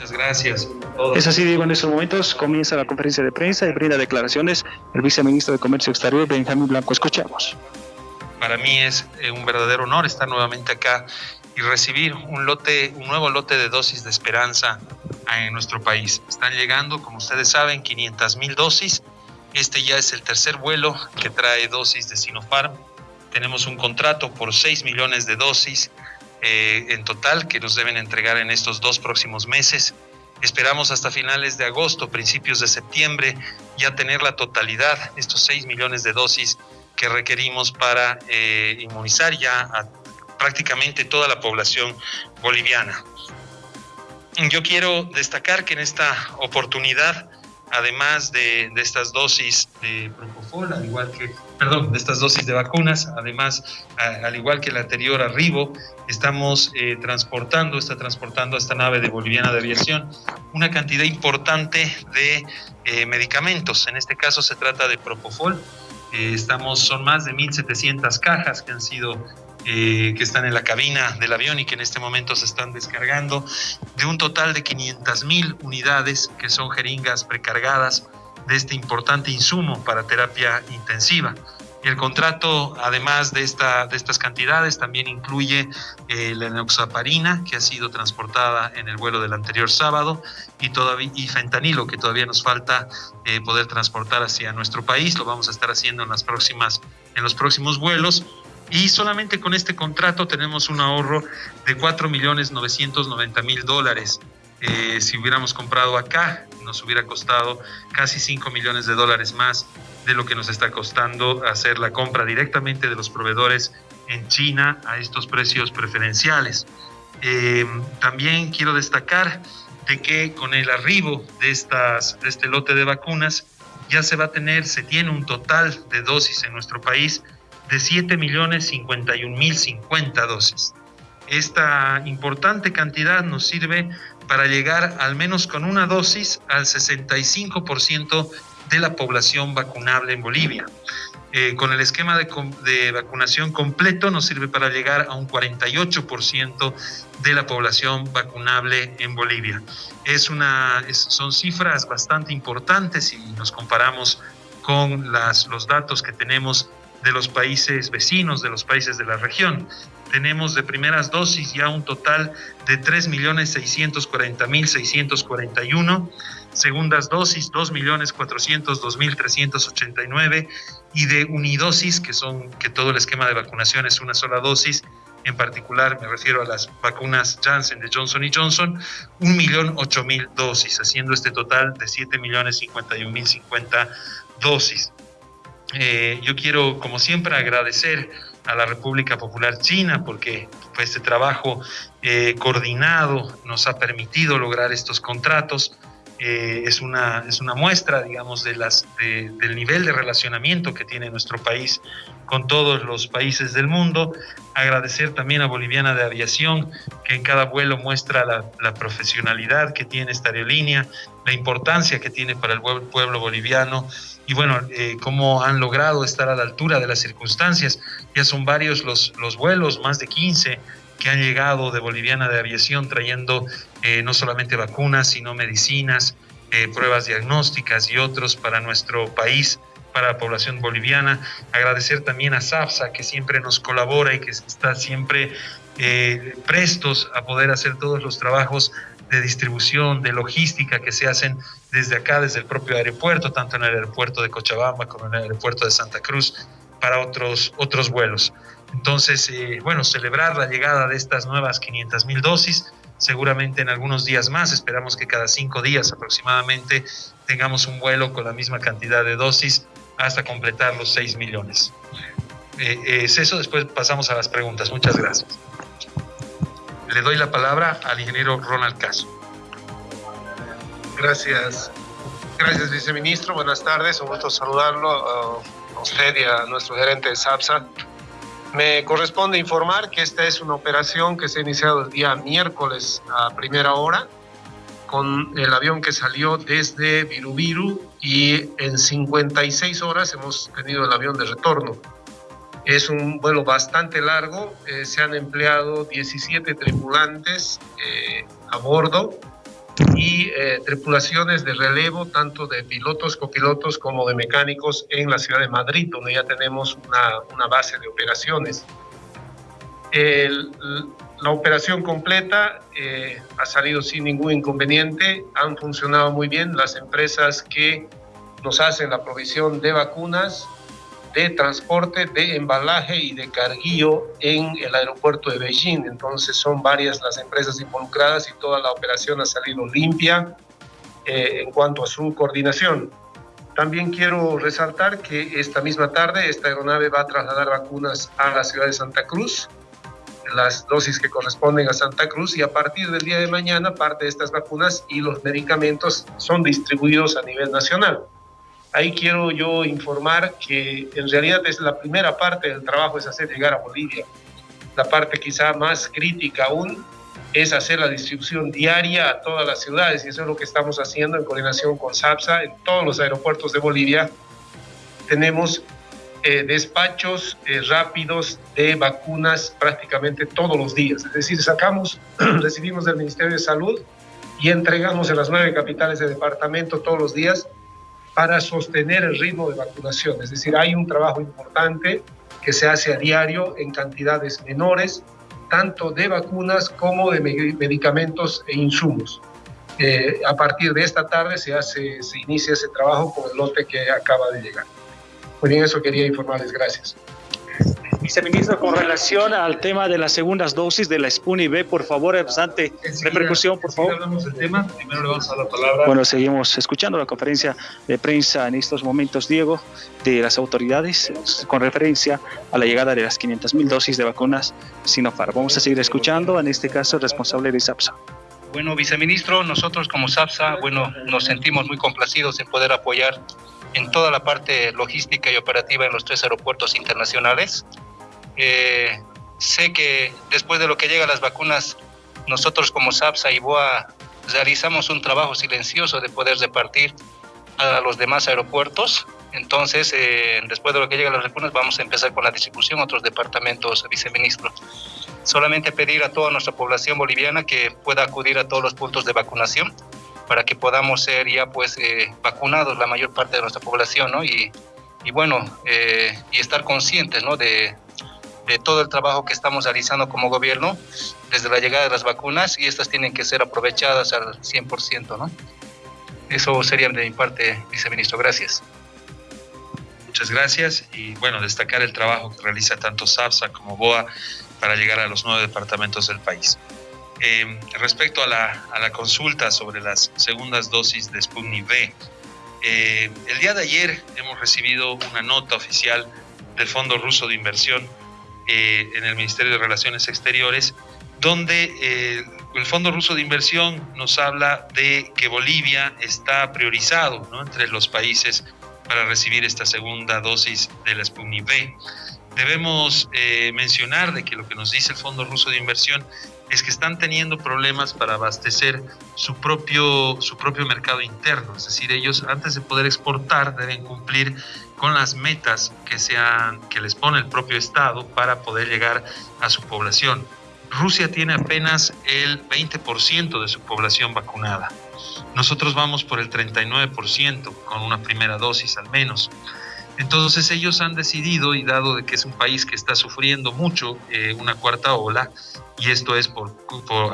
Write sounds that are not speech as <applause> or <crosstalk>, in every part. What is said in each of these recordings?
Muchas gracias. Es así, Diego, en estos momentos comienza la conferencia de prensa y brinda declaraciones el viceministro de Comercio Exterior, Benjamín Blanco. Escuchamos. Para mí es eh, un verdadero honor estar nuevamente acá y recibir un lote, un nuevo lote de dosis de esperanza en nuestro país. Están llegando, como ustedes saben, 500 mil dosis. Este ya es el tercer vuelo que trae dosis de Sinopharm. Tenemos un contrato por 6 millones de dosis eh, en total que nos deben entregar en estos dos próximos meses. Esperamos hasta finales de agosto, principios de septiembre, ya tener la totalidad, estos 6 millones de dosis que requerimos para eh, inmunizar ya prácticamente toda la población boliviana. Yo quiero destacar que en esta oportunidad, además de, estas dosis de Propofol, al igual que, perdón, de estas dosis de vacunas, además, al igual que el anterior arribo, estamos eh, transportando, está transportando a esta nave de Boliviana de Aviación una cantidad importante de eh, medicamentos. En este caso se trata de Propofol. Eh, estamos, son más de 1.700 cajas que han sido que están en la cabina del avión y que en este momento se están descargando, de un total de 500 mil unidades que son jeringas precargadas de este importante insumo para terapia intensiva. El contrato, además de, esta, de estas cantidades, también incluye eh, la enoxaparina, que ha sido transportada en el vuelo del anterior sábado, y, todavía, y fentanilo, que todavía nos falta eh, poder transportar hacia nuestro país. Lo vamos a estar haciendo en, las próximas, en los próximos vuelos. Y solamente con este contrato tenemos un ahorro de 4.990.000 dólares. Eh, si hubiéramos comprado acá, nos hubiera costado casi 5 millones de dólares más de lo que nos está costando hacer la compra directamente de los proveedores en China a estos precios preferenciales. Eh, también quiero destacar de que con el arribo de, estas, de este lote de vacunas ya se va a tener, se tiene un total de dosis en nuestro país de 7 millones 51 mil 50 dosis. Esta importante cantidad nos sirve para llegar al menos con una dosis al 65% de la población vacunable en Bolivia. Eh, con el esquema de, vacunación completo nos sirve para llegar a un 48% de la población vacunable en Bolivia. Es una, son cifras bastante importantes si nos comparamos con las, los datos que tenemos de los países vecinos, de los países de la región. Tenemos de primeras dosis ya un total de 3.640.641 segundas dosis 2.402.389 y de unidosis, que son que todo el esquema de vacunación es una sola dosis, en particular me refiero a las vacunas Janssen de Johnson Johnson, 1.008.000 dosis, haciendo este total de 7.051.050 dosis. Eh, yo quiero, como siempre, agradecer a la República Popular China porque pues, este trabajo eh, coordinado nos ha permitido lograr estos contratos. Eh, es, una, es una muestra, digamos, de las, del nivel de relacionamiento que tiene nuestro país con todos los países del mundo. Agradecer también a Boliviana de Aviación, que en cada vuelo muestra la, la profesionalidad que tiene esta aerolínea, la importancia que tiene para el pueblo boliviano y bueno, eh, cómo han logrado estar a la altura de las circunstancias. Ya son varios los, los vuelos, más de 15 que han llegado de Boliviana de Aviación trayendo eh, no solamente vacunas, sino medicinas, eh, pruebas diagnósticas y otros para nuestro país, para la población boliviana. Agradecer también a SAFSA, que siempre nos colabora y que está siempre eh, prestos a poder hacer todos los trabajos de distribución, de logística que se hacen desde acá, desde el propio aeropuerto, tanto en el aeropuerto de Cochabamba como en el aeropuerto de Santa Cruz, para otros, otros vuelos. Entonces, eh, bueno, celebrar la llegada de estas nuevas 500 mil dosis, seguramente en algunos días más, esperamos que cada cinco días aproximadamente tengamos un vuelo con la misma cantidad de dosis hasta completar los 6 millones. Eh, es eso, después pasamos a las preguntas. Muchas gracias. Le doy la palabra al ingeniero Ronald Caso. Gracias. Gracias, viceministro. Buenas tardes. Un gusto saludarlo a usted y a nuestro gerente de SAPSA. Me corresponde informar que esta es una operación que se ha iniciado el día miércoles a primera hora con el avión que salió desde Virubiru y en 56 horas hemos tenido el avión de retorno. Es un vuelo bastante largo, eh, se han empleado 17 tripulantes eh, a bordo y eh, tripulaciones de relevo, tanto de pilotos, copilotos como de mecánicos en la ciudad de Madrid, donde ya tenemos una, una base de operaciones. la operación completa eh, ha salido sin ningún inconveniente, han funcionado muy bien las empresas que nos hacen la provisión de vacunas, de transporte, de embalaje y de carguillo en el aeropuerto de Beijing. Entonces son varias las empresas involucradas y toda la operación ha salido limpia eh, en cuanto a su coordinación. También quiero resaltar que esta misma tarde esta aeronave va a trasladar vacunas a la ciudad de Santa Cruz, las dosis que corresponden a Santa Cruz y a partir del día de mañana parte de estas vacunas y los medicamentos son distribuidos a nivel nacional. Ahí quiero yo informar que en realidad es la primera parte del trabajo es hacer llegar a Bolivia. La parte quizá más crítica aún es hacer la distribución diaria a todas las ciudades y eso es lo que estamos haciendo en coordinación con SAPSA en todos los aeropuertos de Bolivia. Tenemos eh, despachos eh, rápidos de vacunas prácticamente todos los días. Es decir, sacamos, <clears throat> recibimos del Ministerio de Salud y entregamos en las nueve capitales de departamento todos los días para sostener el ritmo de vacunación. Es decir, hay un trabajo importante que se hace a diario en cantidades menores, tanto de vacunas como de medicamentos e insumos. Eh, a partir de esta tarde se, hace, se inicia ese trabajo con el lote que acaba de llegar. Muy bien, eso quería informarles. Gracias. Viceministro, con relación al tema de las segundas dosis de la Spuni B, por favor, bastante repercusión, por favor. hablamos del tema. Primero le vamos a dar la palabra. Bueno, seguimos escuchando la conferencia de prensa en estos momentos, Diego, de las autoridades con referencia a la llegada de las 500 mil dosis de vacunas Sinopharm. Vamos a seguir escuchando, en este caso, el responsable de SAPSA. Bueno, viceministro, nosotros como SAPSA, bueno, nos sentimos muy complacidos en poder apoyar en toda la parte logística y operativa en los tres aeropuertos internacionales. Eh, sé que después de lo que llega a las vacunas, nosotros como SAPSA y BOA realizamos un trabajo silencioso de poder repartir a los demás aeropuertos. Entonces, eh, después de lo que llega a las vacunas, vamos a empezar con la distribución a otros departamentos, viceministro. Solamente pedir a toda nuestra población boliviana que pueda acudir a todos los puntos de vacunación para que podamos ser ya pues eh, vacunados la mayor parte de nuestra población, ¿no? Y, y bueno, y estar conscientes, ¿no? De, de todo el trabajo que estamos realizando como gobierno desde la llegada de las vacunas y estas tienen que ser aprovechadas al 100%, ¿no? Eso sería de mi parte, viceministro. Gracias. Muchas gracias y bueno, destacar el trabajo que realiza tanto SAPSA como BOA para llegar a los nueve departamentos del país. Eh, respecto a la, a la, consulta sobre las segundas dosis de Sputnik V, eh, el día de ayer hemos recibido una nota oficial del Fondo Ruso de Inversión eh, en el Ministerio de Relaciones Exteriores, donde eh, el Fondo Ruso de Inversión nos habla de que Bolivia está priorizado entre los países para recibir esta segunda dosis de la Sputnik V. Debemos eh, mencionar de que lo que nos dice el Fondo Ruso de Inversión es que están teniendo problemas para abastecer su propio, su propio mercado interno. Es decir, ellos antes de poder exportar deben cumplir con las metas que, sean, que les pone el propio Estado para poder llegar a su población. Rusia tiene apenas el 20% de su población vacunada. Nosotros vamos por el 39% con una primera dosis al menos. Entonces ellos han decidido, y dado de que es un país que está sufriendo mucho eh, una cuarta ola, y esto es por,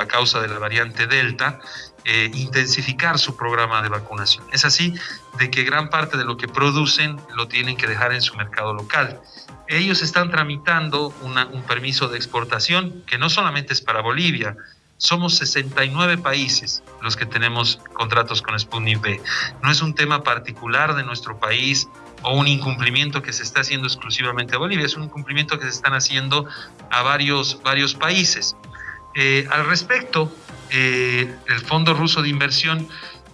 a causa de la variante Delta, eh, intensificar su programa de vacunación. Es así de que gran parte de lo que producen lo tienen que dejar en su mercado local. Ellos están tramitando un permiso de exportación que no solamente es para Bolivia, somos 69 países los que tenemos contratos con Sputnik V. No es un tema particular de nuestro país o un incumplimiento que se está haciendo exclusivamente a Bolivia, es un incumplimiento que se están haciendo a varios, varios países. Eh, al respecto, eh, el Fondo Ruso de Inversión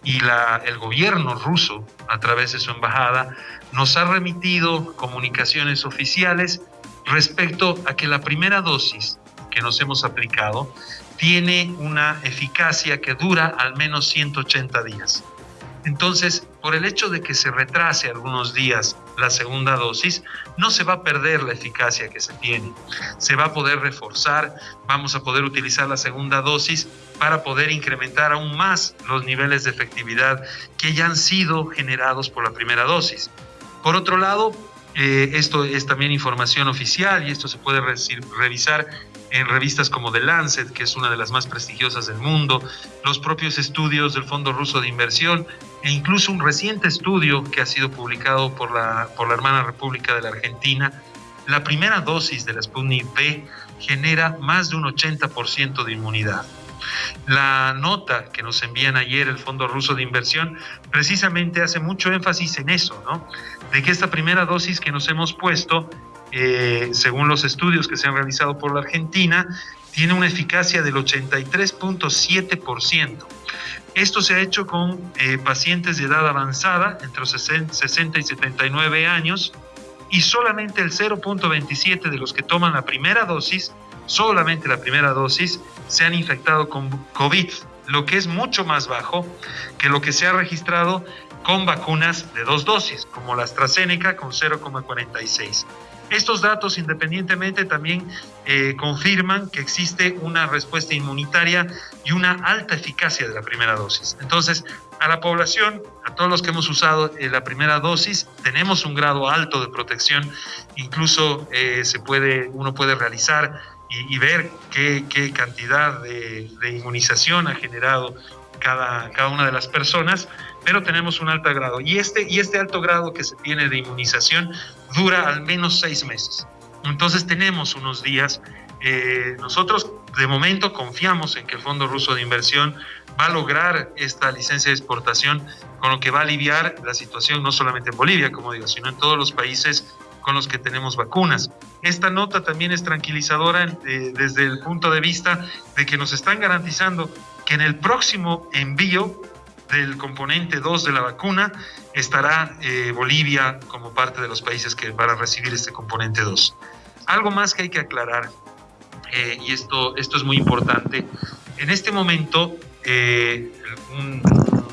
y el gobierno ruso, a través de su embajada, nos ha remitido comunicaciones oficiales respecto a que la primera dosis que nos hemos aplicado tiene una eficacia que dura al menos 180 días. Entonces, por el hecho de que se retrase algunos días la segunda dosis, no se va a perder la eficacia que se tiene. Se va a poder reforzar, vamos a poder utilizar la segunda dosis para poder incrementar aún más los niveles de efectividad que ya han sido generados por la primera dosis. Por otro lado, eh, esto es también información oficial y esto se puede revisar en revistas como The Lancet, que es una de las más prestigiosas del mundo, los propios estudios del Fondo Ruso de Inversión e incluso un reciente estudio que ha sido publicado por la, por la hermana República de la Argentina. La primera dosis de la Sputnik V genera más de un 80% de inmunidad. La nota que nos envían ayer el Fondo Ruso de Inversión precisamente hace mucho énfasis en eso, ¿no? De que esta primera dosis que nos hemos puesto, eh, según los estudios que se han realizado por la Argentina, tiene una eficacia del 83.7%. Esto se ha hecho con eh, pacientes de edad avanzada, entre los 60 y 79 años, y solamente el 0.27 de los que toman la primera dosis solamente la primera dosis, se han infectado con COVID, lo que es mucho más bajo que lo que se ha registrado con vacunas de dos dosis, como la AstraZeneca con 0,46. Estos datos, independientemente, también eh, confirman que existe una respuesta inmunitaria y una alta eficacia de la primera dosis. Entonces, a la población, a todos los que hemos usado eh, la primera dosis, tenemos un grado alto de protección. Incluso eh, se puede, uno puede realizar y, ver qué, cantidad de, inmunización ha generado cada, cada una de las personas, pero tenemos un alto grado. Y este, y este alto grado que se tiene de inmunización dura al menos seis meses. Entonces tenemos unos días. Eh, nosotros de momento confiamos en que el Fondo Ruso de Inversión va a lograr esta licencia de exportación, con lo que va a aliviar la situación no solamente en Bolivia, como digo, sino en todos los países con los que tenemos vacunas. Esta nota también es tranquilizadora eh, desde el punto de vista de que nos están garantizando que en el próximo envío del componente 2 de la vacuna estará eh, Bolivia como parte de los países que van a recibir este componente 2. Algo más que hay que aclarar, eh, y esto, esto es muy importante, en este momento, un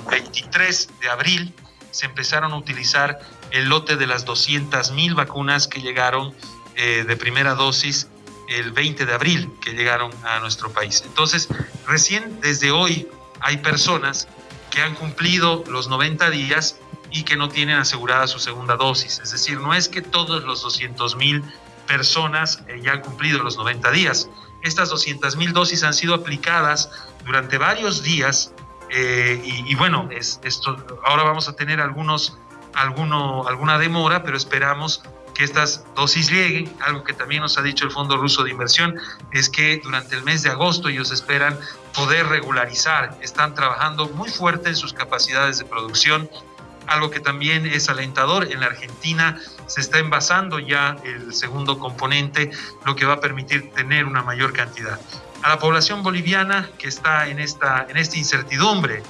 23 de abril, se empezaron a utilizar el lote de las 200.000 vacunas que llegaron eh, de primera dosis el 20 de abril, que llegaron a nuestro país. Entonces, recién desde hoy hay personas que han cumplido los 90 días y que no tienen asegurada su segunda dosis. Es decir, no es que todos los 200.000 personas eh, ya han cumplido los 90 días. Estas 200.000 dosis han sido aplicadas durante varios días eh, y, bueno, es, esto, ahora vamos a tener algunos alguno, alguna demora, pero esperamos estas dosis lleguen. Algo que también nos ha dicho el Fondo Ruso de Inversión es que durante el mes de agosto ellos esperan poder regularizar. Están trabajando muy fuerte en sus capacidades de producción. Algo que también es alentador, en la Argentina se está envasando ya el segundo componente, lo que va a permitir tener una mayor cantidad. A la población boliviana que está en esta, en esta incertidumbre,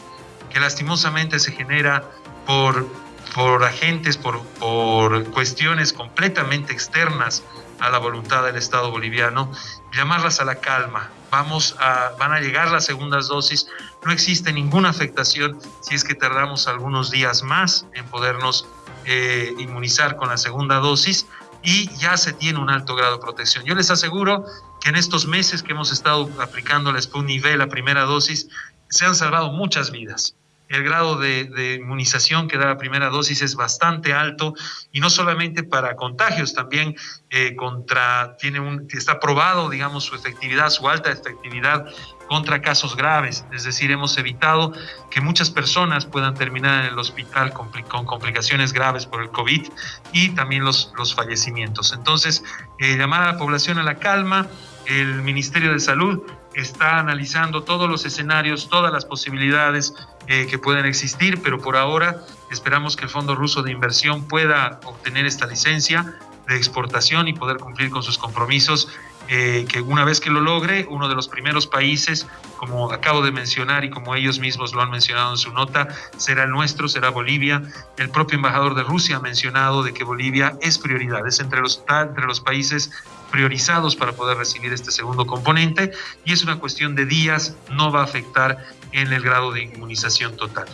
que lastimosamente se genera por por agentes, por, por cuestiones completamente externas a la voluntad del Estado boliviano, llamarlas a la calma. Vamos a, van a llegar las segundas dosis, no existe ninguna afectación si es que tardamos algunos días más en podernos eh, inmunizar con la segunda dosis y ya se tiene un alto grado de protección. Yo les aseguro que en estos meses que hemos estado aplicando la Sputnik V, la primera dosis, se han salvado muchas vidas el grado de, inmunización que da la primera dosis es bastante alto y no solamente para contagios, también eh, contra, tiene un, está probado, digamos, su efectividad, su alta efectividad contra casos graves, es decir, hemos evitado que muchas personas puedan terminar en el hospital con, complicaciones graves por el COVID y también los, los fallecimientos. Entonces, eh, llamar a la población a la calma, el Ministerio de Salud está analizando todos los escenarios, todas las posibilidades eh, que pueden existir, pero por ahora esperamos que el Fondo Ruso de Inversión pueda obtener esta licencia de exportación y poder cumplir con sus compromisos, eh, que una vez que lo logre, uno de los primeros países, como acabo de mencionar y como ellos mismos lo han mencionado en su nota, será el nuestro, será Bolivia. El propio embajador de Rusia ha mencionado de que Bolivia es prioridad, es entre los, entre los países priorizados para poder recibir este segundo componente y es una cuestión de días, no va a afectar en el grado de inmunización total.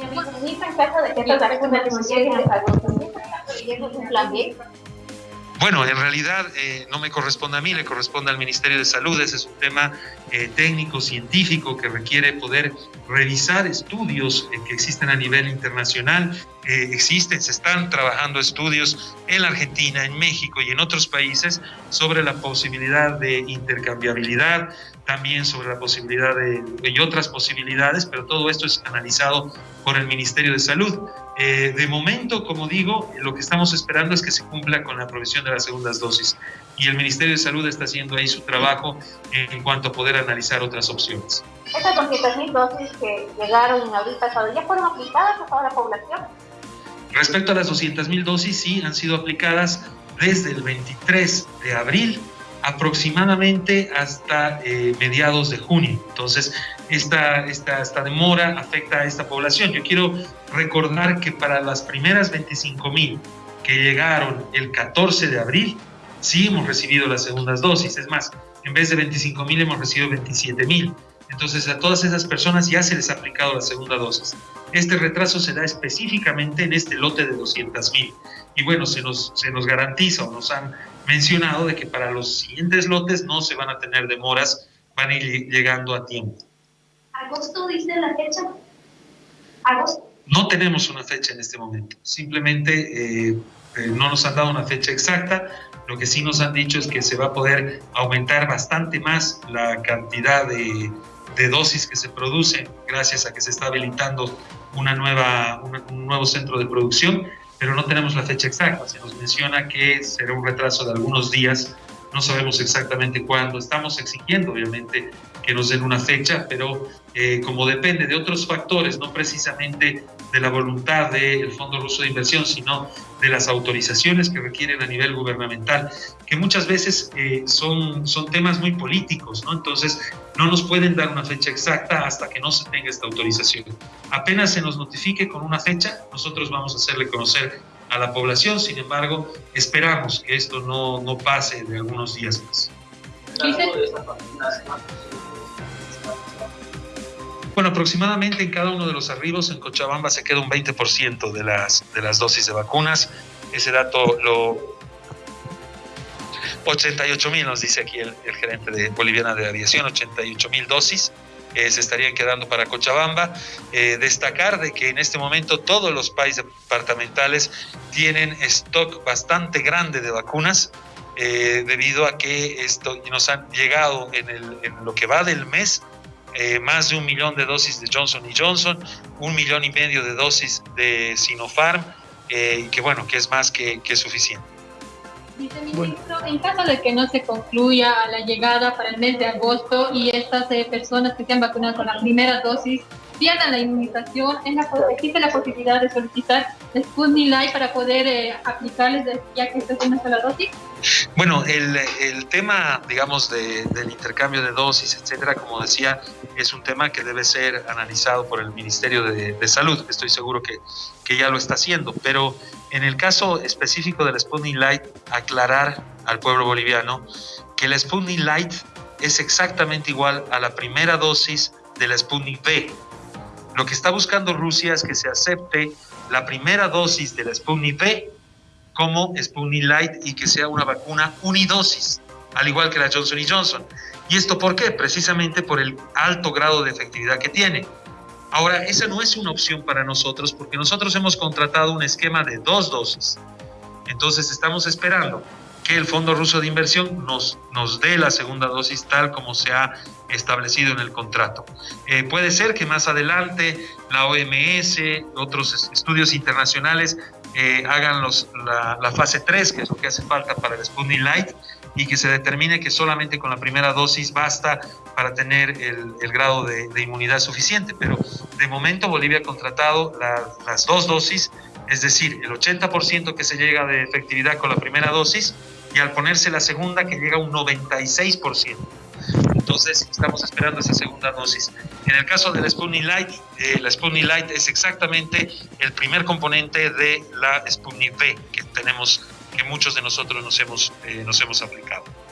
en caso de que Bueno, en realidad eh, no me corresponde a mí, le corresponde al Ministerio de Salud. Ese es un tema eh, técnico, científico, que requiere poder revisar estudios eh, que existen a nivel internacional. existen, se están trabajando estudios en Argentina, en México y en otros países sobre la posibilidad de intercambiabilidad, también sobre la posibilidad de, y otras posibilidades, pero todo esto es analizado por el Ministerio de Salud. Eh, de momento, como digo, lo que estamos esperando es que se cumpla con la provisión de las segundas dosis y el Ministerio de Salud está haciendo ahí su trabajo en cuanto a poder analizar otras opciones. Estas 200.000 dosis que llegaron en abril pasado, ¿ya fueron aplicadas a toda la población? Respecto a las 200.000 dosis, sí, han sido aplicadas desde el 23 de abril aproximadamente hasta eh, mediados de junio. Entonces, esta, esta, esta, demora afecta a esta población. Yo quiero recordar que para las primeras 25 mil que llegaron el 14 de abril, sí hemos recibido las segundas dosis. Es más, en vez de 25 mil hemos recibido 27 mil. Entonces, a todas esas personas ya se les ha aplicado la segunda dosis. Este retraso se da específicamente en este lote de 200 mil. Y bueno, se nos, se nos garantiza o nos han mencionado de que para los siguientes lotes no se van a tener demoras, van a ir llegando a tiempo. ¿Agosto dice la fecha? ¿Agosto? No tenemos una fecha en este momento, simplemente eh, eh, no nos han dado una fecha exacta, lo que sí nos han dicho es que se va a poder aumentar bastante más la cantidad de, de dosis que se produce gracias a que se está habilitando una nueva, un nuevo centro de producción pero no tenemos la fecha exacta. Se nos menciona que será un retraso de algunos días, no sabemos exactamente cuándo. Estamos exigiendo, obviamente, que nos den una fecha, pero eh, como depende de otros factores, no precisamente de la voluntad del Fondo Ruso de Inversión, sino de las autorizaciones que requieren a nivel gubernamental, que muchas veces eh, son, son temas muy políticos, ¿no? Entonces, no nos pueden dar una fecha exacta hasta que no se tenga esta autorización. Apenas se nos notifique con una fecha, nosotros vamos a hacerle conocer a la población, sin embargo, esperamos que esto no, no pase de algunos días más. Bueno, aproximadamente en cada uno de los arribos en Cochabamba se queda un 20% de las, de las dosis de vacunas. Ese dato lo... 88 mil nos dice aquí el, gerente de Boliviana de Aviación, 88 mil dosis. Eh, se estarían quedando para Cochabamba. Eh, destacar de que en este momento todos los países departamentales tienen stock bastante grande de vacunas, eh, debido a que esto nos han llegado en, el, en lo que va del mes eh, más de un millón de dosis de Johnson Johnson, un millón y medio de dosis de Sinopharm, eh, que bueno, que es más que, que suficiente. Viceministro, en caso de que no se concluya la llegada para el mes de agosto y estas eh, personas que se han vacunado con la primera dosis pierdan la inmunización, existe la posibilidad de solicitar Sputnik Light para poder eh, aplicarles ya que esto es una sola dosis? Bueno, el, el tema, digamos, de, del intercambio de dosis, etcétera, como decía, es un tema que debe ser analizado por el Ministerio de, de Salud. Estoy seguro que, que ya lo está haciendo, pero en el caso específico del Sputnik Light, aclarar al pueblo boliviano que el Sputnik Light es exactamente igual a la primera dosis del Sputnik V. Lo que está buscando Rusia es que se acepte la primera dosis de la Sputnik V como Sputnik Light y que sea una vacuna unidosis, al igual que la Johnson Johnson. ¿Y esto por qué? Precisamente por el alto grado de efectividad que tiene. Ahora, esa no es una opción para nosotros porque nosotros hemos contratado un esquema de dos dosis. Entonces estamos esperando que el Fondo Ruso de Inversión nos, nos dé la segunda dosis tal como se ha establecido en el contrato. Eh, puede ser que más adelante la OMS, otros estudios internacionales eh, hagan los, la, fase 3, que es lo que hace falta para el Sputnik Light, y que se determine que solamente con la primera dosis basta para tener el, el grado de, de, inmunidad suficiente. Pero de momento Bolivia ha contratado la, las dos dosis, es decir, el 80% que se llega de efectividad con la primera dosis y al ponerse la segunda que llega a un 96%. Entonces estamos esperando esa segunda dosis. En el caso del Sputnik Light, eh, la Sputnik Light es exactamente el primer componente de la Sputnik V que tenemos, que muchos de nosotros nos hemos, eh, nos hemos aplicado.